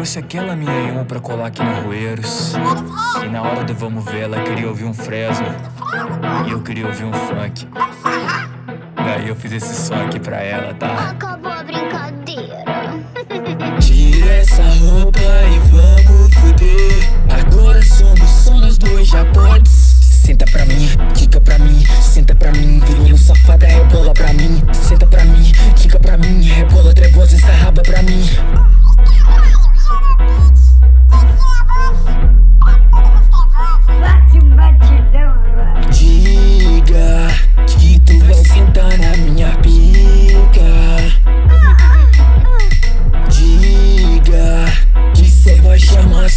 trouxe aquela minha pra colar aqui no Roeiros E na hora do vamos ver ela queria ouvir um Fresno. E eu queria ouvir um funk. Daí eu fiz esse som aqui pra ela, tá? Acabou a brincadeira. Tira essa roupa e vamos fuder. Agora somos só nós dois, já podes Senta pra mim, quica pra mim, senta pra mim Virinho safada, rebola pra mim. Senta pra mim, quica pra mim Rebola trevosa, essa raba pra mim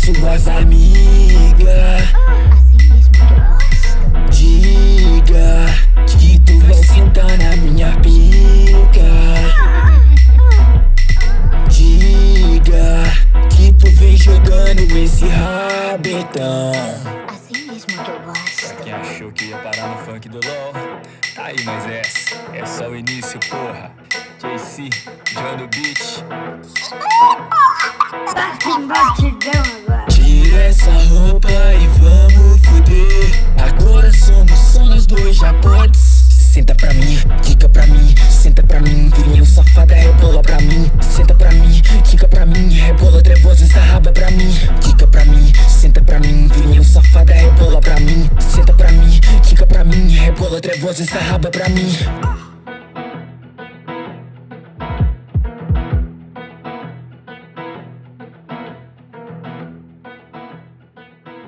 suas amigas Assim mesmo que eu gosto. Diga que tu vai sentar na minha pica Diga que tu vem jogando esse rabetão Assim mesmo que eu gosto. Quem achou que ia parar no funk do LOL? Tá aí, mas essa é só o início, porra JC, John do Beat Bate um batidão Senta pra mim, quica pra mim, senta pra mim Virinho safada, rebola pra mim. Senta pra mim, quica pra mim Rebola trevosa, essa raba pra mim. Quica pra mim, senta pra mim Virinho safada, rebola pra mim. Senta pra mim, quica pra mim Rebola trevosa, essa raba pra mim